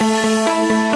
Música